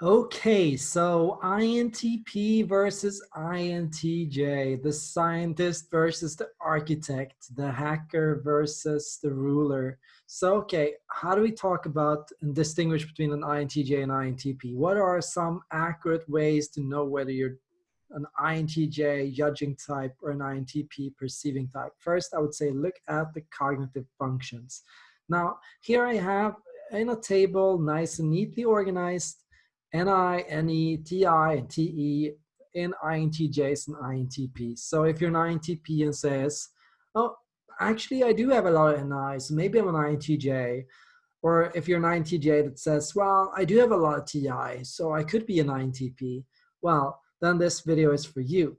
Okay, so INTP versus INTJ, the scientist versus the architect, the hacker versus the ruler. So, okay, how do we talk about and distinguish between an INTJ and INTP? What are some accurate ways to know whether you're an INTJ judging type or an INTP perceiving type? First, I would say look at the cognitive functions. Now, here I have in a table, nice and neatly organized, NI, NE, TI, TE in INTJs and INTPs. So if you're an INTP and says, oh, actually I do have a lot of NI, so maybe I'm an INTJ. Or if you're an INTJ that says, well, I do have a lot of TI, so I could be an INTP. Well, then this video is for you.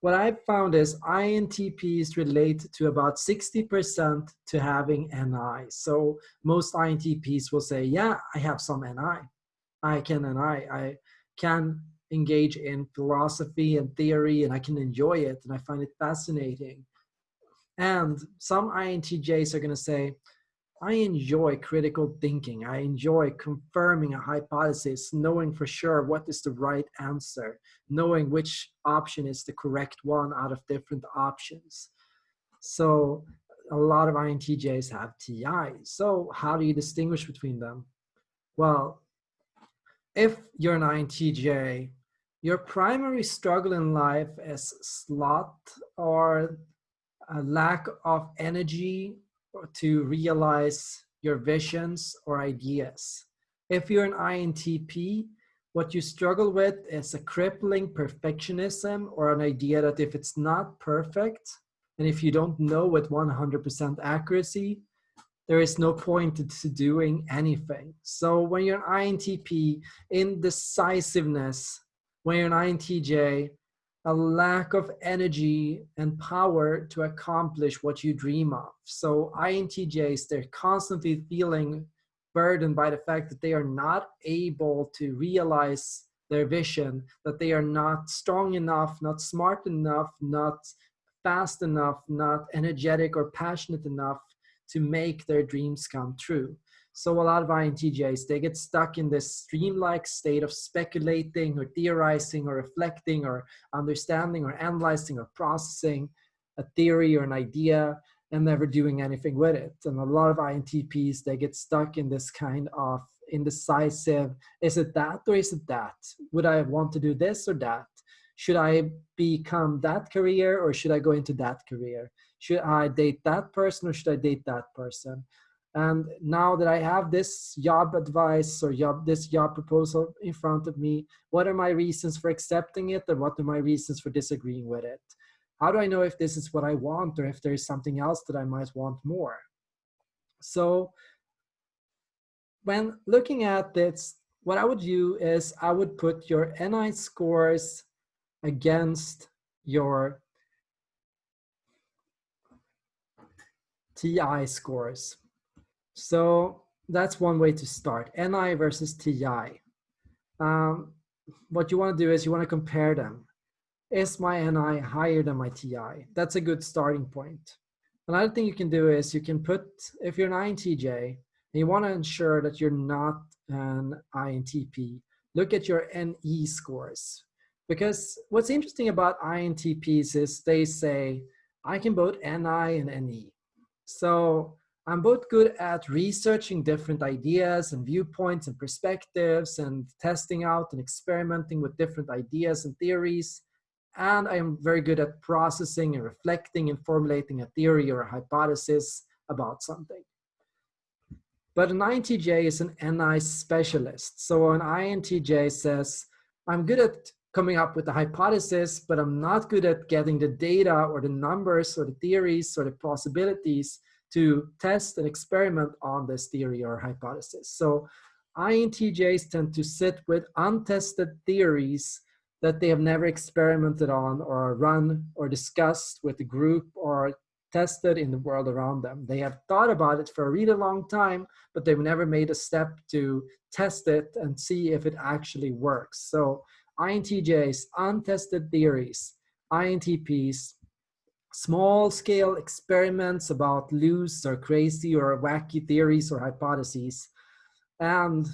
What I've found is INTPs relate to about 60% to having NI. So most INTPs will say, yeah, I have some NI. I can and I, I can engage in philosophy and theory and I can enjoy it and I find it fascinating. And some INTJs are going to say, I enjoy critical thinking. I enjoy confirming a hypothesis, knowing for sure what is the right answer, knowing which option is the correct one out of different options. So a lot of INTJs have TI. So how do you distinguish between them? Well, if you're an INTJ, your primary struggle in life is sloth or a lack of energy to realize your visions or ideas. If you're an INTP, what you struggle with is a crippling perfectionism or an idea that if it's not perfect, and if you don't know with 100% accuracy, there is no point to doing anything. So when you're an INTP, indecisiveness, when you're an INTJ, a lack of energy and power to accomplish what you dream of. So INTJs, they're constantly feeling burdened by the fact that they are not able to realize their vision, that they are not strong enough, not smart enough, not fast enough, not energetic or passionate enough to make their dreams come true. So a lot of INTJs, they get stuck in this stream-like state of speculating or theorizing or reflecting or understanding or analyzing or processing a theory or an idea and never doing anything with it. And a lot of INTPs, they get stuck in this kind of indecisive, is it that or is it that? Would I want to do this or that? Should I become that career or should I go into that career? Should I date that person or should I date that person? And now that I have this job advice or job, this job proposal in front of me, what are my reasons for accepting it and what are my reasons for disagreeing with it? How do I know if this is what I want or if there is something else that I might want more? So when looking at this, what I would do is I would put your NI scores against your TI scores. So that's one way to start, NI versus TI. Um, what you want to do is you want to compare them. Is my NI higher than my TI? That's a good starting point. Another thing you can do is you can put, if you're an INTJ, and you want to ensure that you're not an INTP, look at your NE scores. Because what's interesting about INTPs is they say, I can both NI and NE. So I'm both good at researching different ideas and viewpoints and perspectives and testing out and experimenting with different ideas and theories. And I am very good at processing and reflecting and formulating a theory or a hypothesis about something. But an INTJ is an NI specialist. So an INTJ says, I'm good at coming up with a hypothesis, but I'm not good at getting the data or the numbers or the theories or the possibilities to test and experiment on this theory or hypothesis. So INTJs tend to sit with untested theories that they have never experimented on or run or discussed with the group or tested in the world around them. They have thought about it for a really long time, but they've never made a step to test it and see if it actually works. So INTJs, untested theories, INTPs, small scale experiments about loose or crazy or wacky theories or hypotheses. And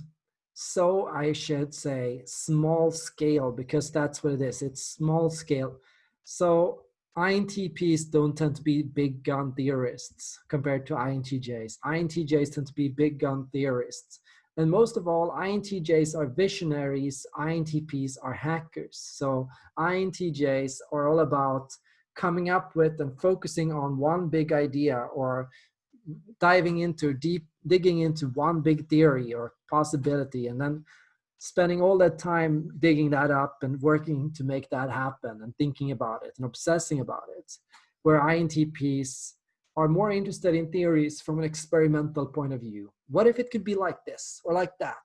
so I should say small scale because that's what it is. It's small scale. So INTPs don't tend to be big gun theorists compared to INTJs. INTJs tend to be big gun theorists. And most of all, INTJs are visionaries, INTPs are hackers. So INTJs are all about coming up with and focusing on one big idea or diving into deep, digging into one big theory or possibility and then spending all that time digging that up and working to make that happen and thinking about it and obsessing about it. Where INTPs are more interested in theories from an experimental point of view. What if it could be like this or like that?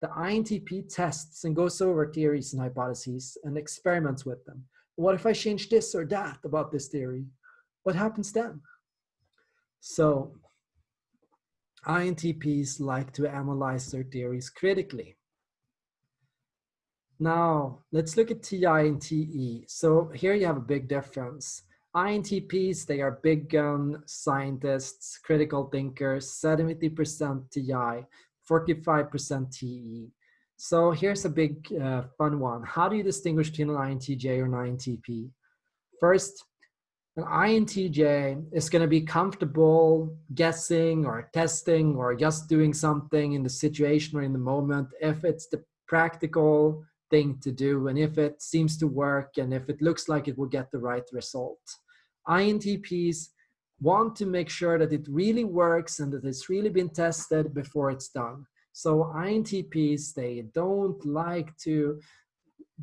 The INTP tests and goes over theories and hypotheses and experiments with them. What if I change this or that about this theory? What happens then? So INTPs like to analyze their theories critically. Now, let's look at TI and TE. So here you have a big difference. INTPs, they are big gun scientists, critical thinkers, 70% TI, 45% TE. So here's a big uh, fun one. How do you distinguish between an INTJ or an INTP? First, an INTJ is going to be comfortable guessing or testing or just doing something in the situation or in the moment if it's the practical thing to do and if it seems to work and if it looks like it will get the right result. INTPs want to make sure that it really works and that it's really been tested before it's done. So INTPs, they don't like to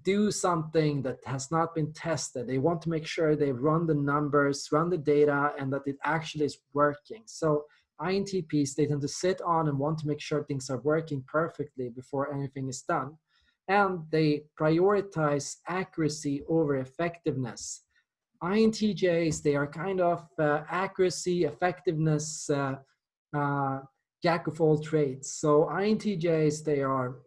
do something that has not been tested. They want to make sure they run the numbers, run the data, and that it actually is working. So INTPs, they tend to sit on and want to make sure things are working perfectly before anything is done. And they prioritize accuracy over effectiveness. INTJs, they are kind of uh, accuracy, effectiveness, uh, uh, jack of all trades. So INTJs, they are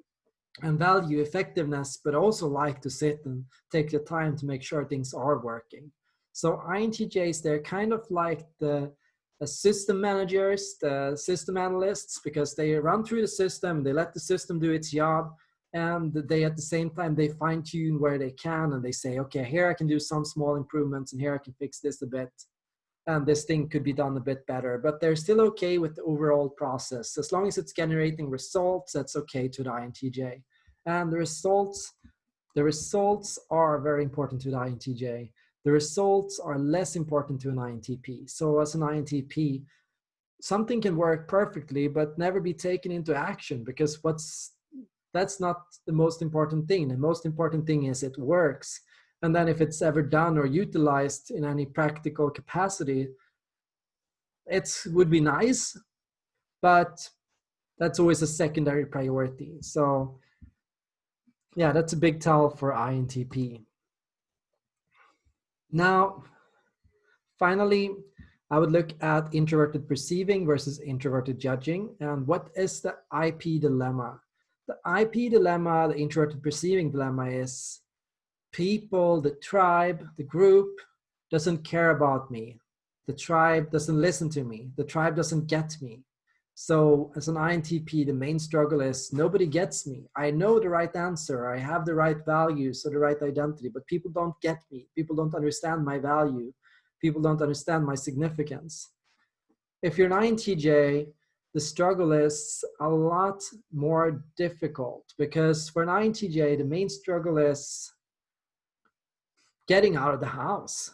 and value effectiveness, but also like to sit and take the time to make sure things are working. So INTJs, they're kind of like the, the system managers, the system analysts, because they run through the system, they let the system do its job, and they at the same time, they fine tune where they can, and they say, okay, here I can do some small improvements, and here I can fix this a bit and this thing could be done a bit better, but they're still okay with the overall process. As long as it's generating results, that's okay to the INTJ. And the results, the results are very important to the INTJ. The results are less important to an INTP. So as an INTP, something can work perfectly, but never be taken into action because what's that's not the most important thing. The most important thing is it works and then if it's ever done or utilized in any practical capacity, it would be nice, but that's always a secondary priority. So yeah, that's a big tell for INTP. Now, finally, I would look at introverted perceiving versus introverted judging. And what is the IP dilemma? The IP dilemma, the introverted perceiving dilemma is people, the tribe, the group doesn't care about me. The tribe doesn't listen to me. The tribe doesn't get me. So as an INTP, the main struggle is nobody gets me. I know the right answer. I have the right values or the right identity, but people don't get me. People don't understand my value. People don't understand my significance. If you're an INTJ, the struggle is a lot more difficult because for an INTJ, the main struggle is getting out of the house.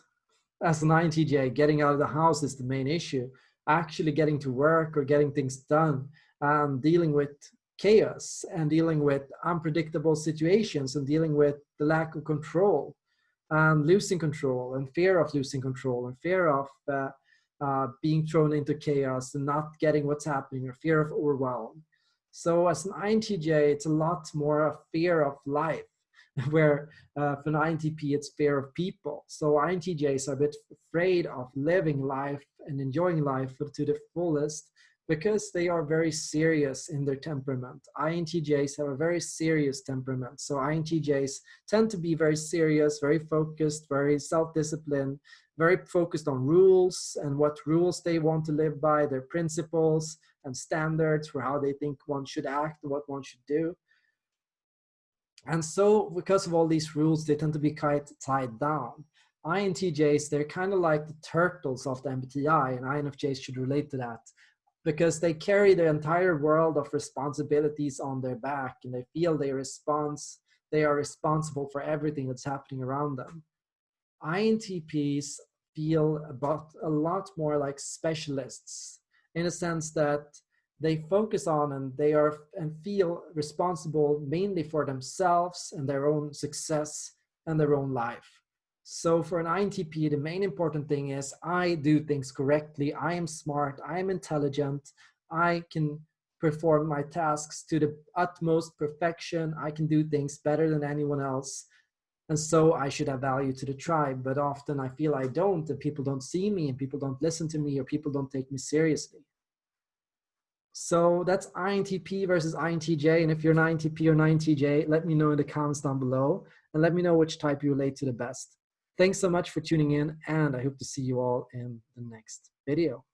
As an INTJ, getting out of the house is the main issue. Actually getting to work or getting things done, and dealing with chaos and dealing with unpredictable situations and dealing with the lack of control and losing control and fear of losing control and fear of uh, uh, being thrown into chaos and not getting what's happening or fear of overwhelm. So as an INTJ, it's a lot more a fear of life where uh, for an INTP, it's fear of people. So INTJs are a bit afraid of living life and enjoying life to the fullest because they are very serious in their temperament. INTJs have a very serious temperament. So INTJs tend to be very serious, very focused, very self-disciplined, very focused on rules and what rules they want to live by, their principles, and standards for how they think one should act and what one should do. And so because of all these rules, they tend to be quite tied down. INTJs, they're kind of like the turtles of the MBTI and INFJs should relate to that because they carry the entire world of responsibilities on their back and they feel they response, they are responsible for everything that's happening around them. INTPs feel about a lot more like specialists in a sense that they focus on and they are and feel responsible mainly for themselves and their own success and their own life. So for an INTP, the main important thing is I do things correctly. I am smart. I am intelligent. I can perform my tasks to the utmost perfection. I can do things better than anyone else. And so I should have value to the tribe. But often I feel I don't, and people don't see me, and people don't listen to me, or people don't take me seriously. So that's INTP versus INTJ. And if you're an INTP or an INTJ, let me know in the comments down below and let me know which type you relate to the best. Thanks so much for tuning in and I hope to see you all in the next video.